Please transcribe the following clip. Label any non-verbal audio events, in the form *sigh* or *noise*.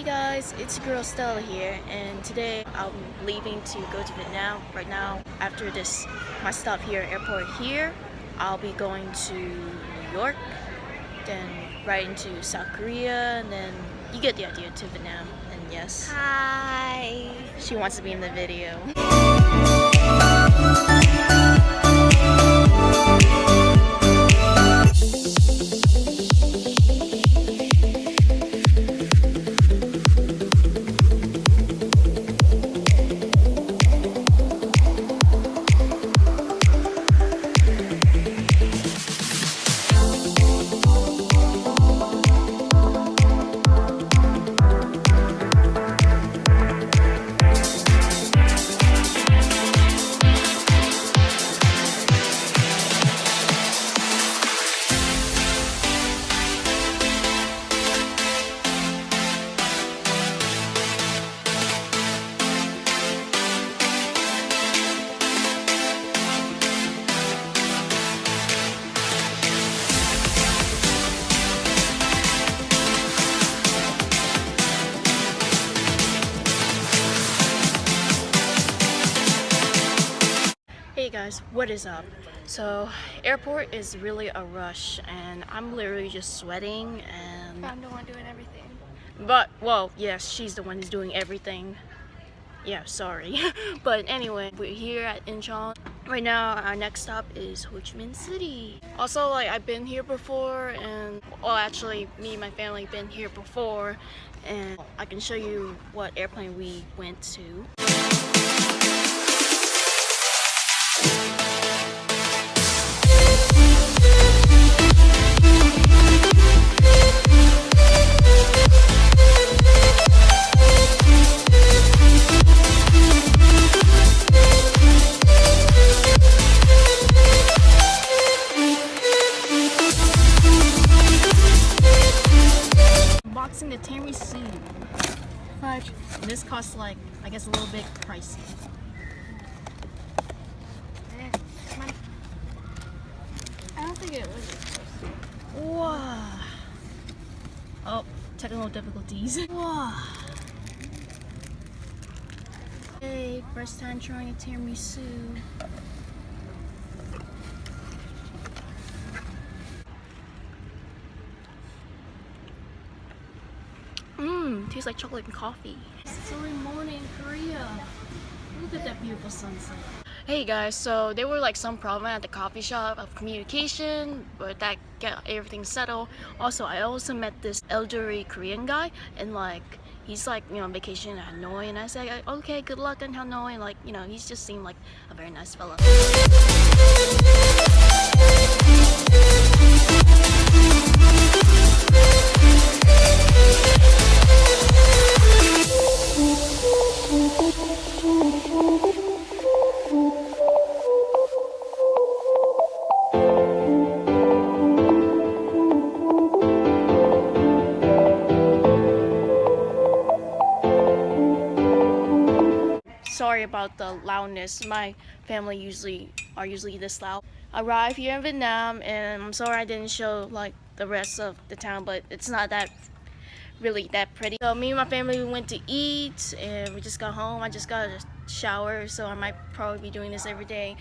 Hey guys, it's your girl Stella here, and today I'm leaving to go to Vietnam. Right now, after this, my stop here, airport here, I'll be going to New York, then right into South Korea, and then you get the idea to Vietnam. And yes, Hi. she wants to be in the video. Guys, what is up? So, airport is really a rush, and I'm literally just sweating and I'm the one doing everything. But, well, yes, she's the one who's doing everything. Yeah, sorry. *laughs* but anyway, we're here at Incheon. Right now, our next stop is Ho Chi Minh City. Also, like, I've been here before, and, well, actually, me and my family been here before, and I can show you what airplane we went to. The tiramisu. Fudge. And this costs like, I guess a little bit pricey. Eh. I don't think it was. Wow. Oh, technical difficulties. *laughs* Wow. Hey, first time trying a tiramisu. Tastes like chocolate and coffee. It's early morning in Korea. Look at that beautiful sunset. Hey guys, so there were like some problem at the coffee shop of communication, but that got everything settled. Also, I also met this elderly Korean guy, and like he's like you know on vacation in Hanoi, and I said okay, good luck in Hanoi. And like you know, he's just seemed like a very nice fella. Sorry about the loudness. My family usually are usually this loud. Arrived here in Vietnam, and I'm sorry I didn't show like the rest of the town, but it's not that really that pretty. So me and my family we went to eat, and we just got home. I just got a shower, so I might probably be doing this every day.